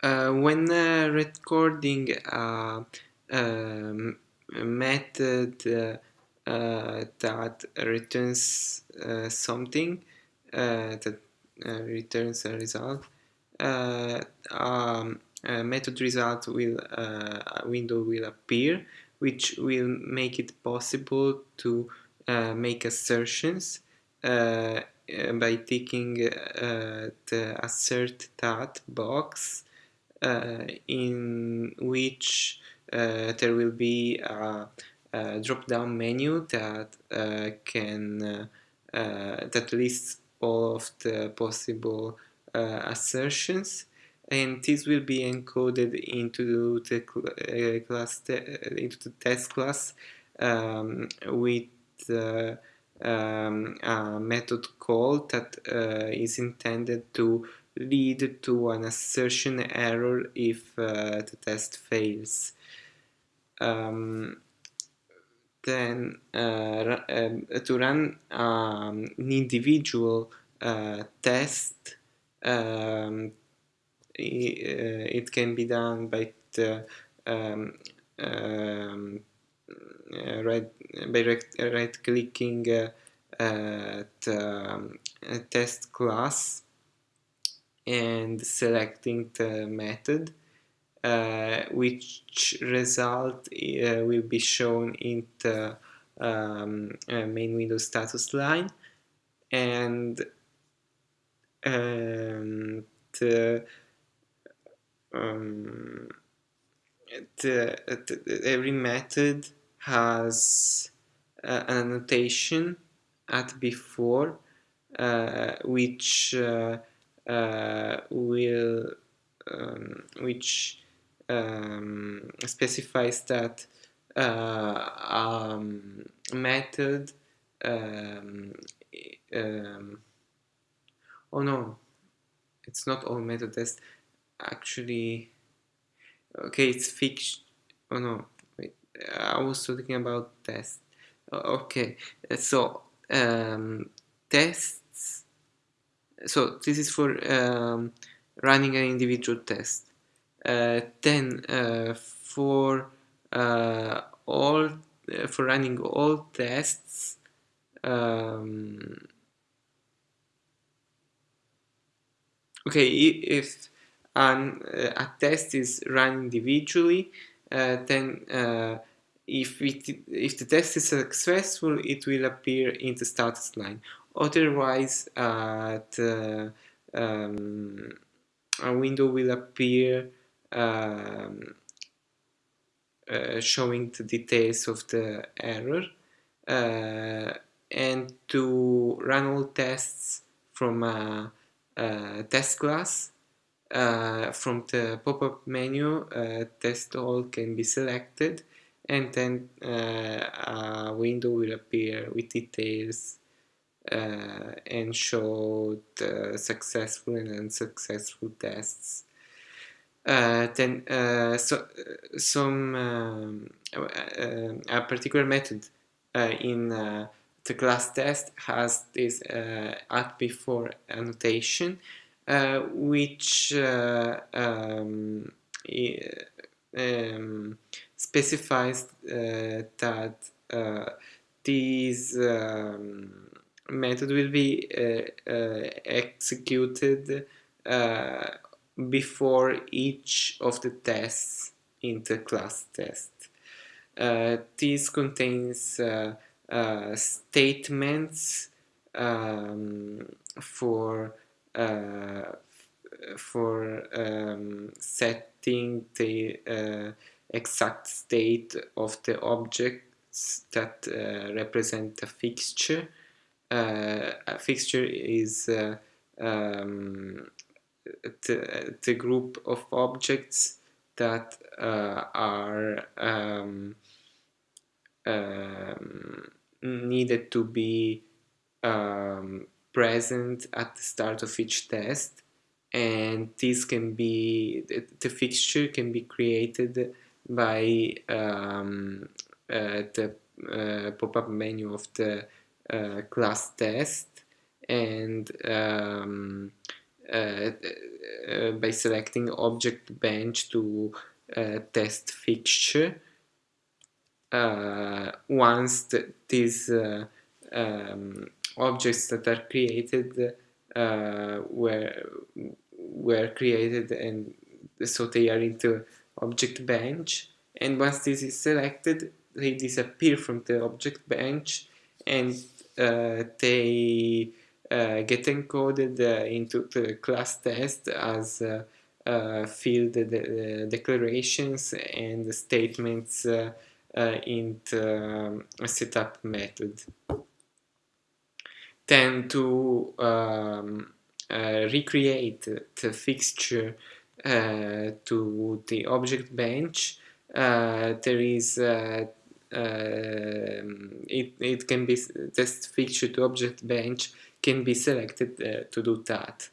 Uh, when uh, recording a, um, method uh, uh, that returns uh, something that returns a result, um, a method result will a window will appear which will make it possible to make assertions by ticking uh, the assert that box uh, in which uh, there will be a, a drop-down menu that uh, can that lists all of the possible assertions. And this will be encoded into the uh, class into the test class um, with uh, um, a method call that uh, is intended to lead to an assertion error if uh, the test fails. Um, then uh, um, to run um, an individual uh, test um, it can be done by um, um, right by right, right clicking uh, the um, test class and selecting the method uh, which result uh, will be shown in the um, uh, main window status line. And um, the, um, the, the, every method has uh, an annotation at before uh, which uh, will um, which um, specifies that uh, um, method um, um, oh no it's not all method test actually okay it's fixed oh no wait I was talking about test okay so um, test so this is for um, running an individual test. Uh, then uh, for uh, all uh, for running all tests um, okay if an, uh, a test is run individually uh, then if, it, if the test is successful it will appear in the status line Otherwise, uh, the, um, a window will appear um, uh, showing the details of the error uh, and to run all tests from a, a test class uh, from the pop-up menu test all can be selected and then uh, a window will appear with details uh, and showed uh, successful and unsuccessful tests. Uh, then so some um, a particular method in the class test has this at before annotation which um, um, specifies uh, that uh, these um, method will be uh, uh, executed uh, before each of the tests in the class test. this contains statements um, for for um, setting the uh, exact state of the objects that uh, represent a fixture uh, fixture is uh, um, the, the group of objects that uh, are um, um, needed to be um, present at the start of each test. And this can be the, the fixture can be created by um, uh, the uh, pop-up menu of the uh, class test and um, uh, uh, by selecting object bench to uh, test fixture. once these um, objects that are created were were created and so they are into object bench and once this is selected they disappear from the object bench and they uh, get encoded uh, into the class test as uh, uh, field de declarations and statements uh, in the um, setup method. Then to um, recreate the fixture to the object bench, there is it, it can be test fixture to object bench can be selected uh, to do that.